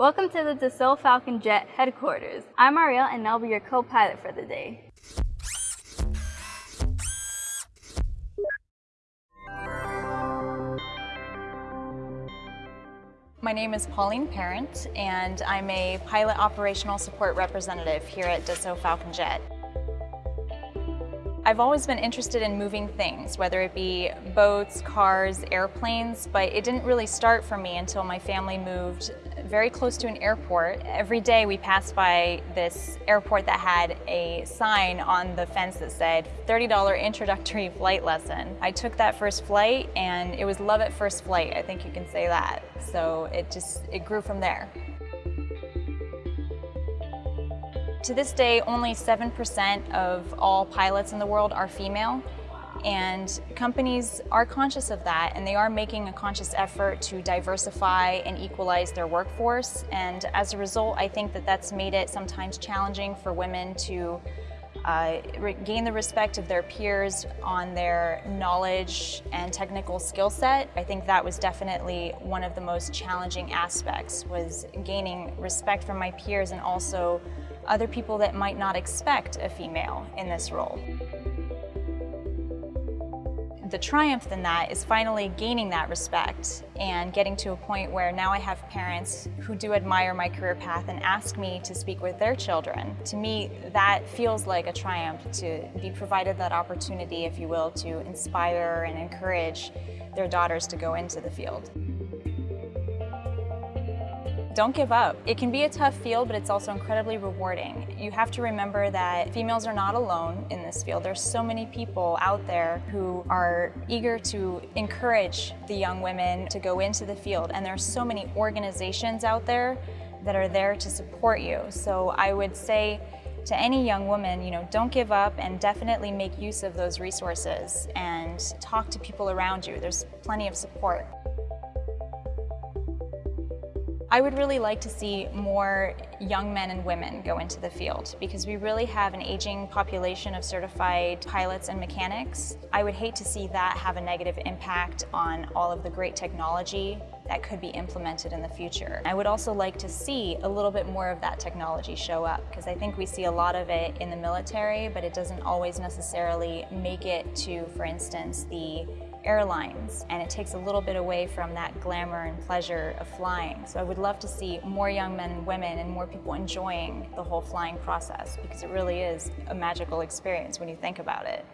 Welcome to the Dassault Falcon Jet headquarters. I'm Ariel and I'll be your co-pilot for the day. My name is Pauline Parent and I'm a pilot operational support representative here at Dassault Falcon Jet. I've always been interested in moving things, whether it be boats, cars, airplanes, but it didn't really start for me until my family moved very close to an airport. Every day we passed by this airport that had a sign on the fence that said $30 introductory flight lesson. I took that first flight and it was love at first flight, I think you can say that. So it just, it grew from there. To this day, only 7% of all pilots in the world are female. And companies are conscious of that and they are making a conscious effort to diversify and equalize their workforce. And as a result, I think that that's made it sometimes challenging for women to uh, gain the respect of their peers on their knowledge and technical skill set. I think that was definitely one of the most challenging aspects was gaining respect from my peers and also other people that might not expect a female in this role. The triumph in that is finally gaining that respect and getting to a point where now I have parents who do admire my career path and ask me to speak with their children. To me, that feels like a triumph to be provided that opportunity, if you will, to inspire and encourage their daughters to go into the field. Don't give up. It can be a tough field, but it's also incredibly rewarding. You have to remember that females are not alone in this field. There's so many people out there who are eager to encourage the young women to go into the field, and there's so many organizations out there that are there to support you. So I would say to any young woman, you know, don't give up and definitely make use of those resources and talk to people around you. There's plenty of support. I would really like to see more young men and women go into the field because we really have an aging population of certified pilots and mechanics. I would hate to see that have a negative impact on all of the great technology that could be implemented in the future. I would also like to see a little bit more of that technology show up because I think we see a lot of it in the military, but it doesn't always necessarily make it to, for instance, the airlines and it takes a little bit away from that glamour and pleasure of flying. So I would love to see more young men and women and more people enjoying the whole flying process because it really is a magical experience when you think about it.